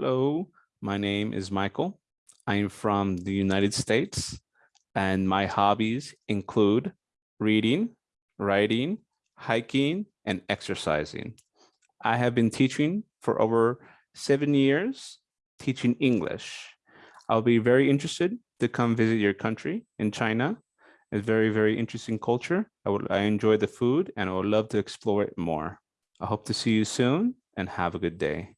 Hello, my name is Michael. I'm from the United States and my hobbies include reading, writing, hiking, and exercising. I have been teaching for over seven years, teaching English. I'll be very interested to come visit your country in China. It's very, very interesting culture. I would I enjoy the food and I would love to explore it more. I hope to see you soon and have a good day.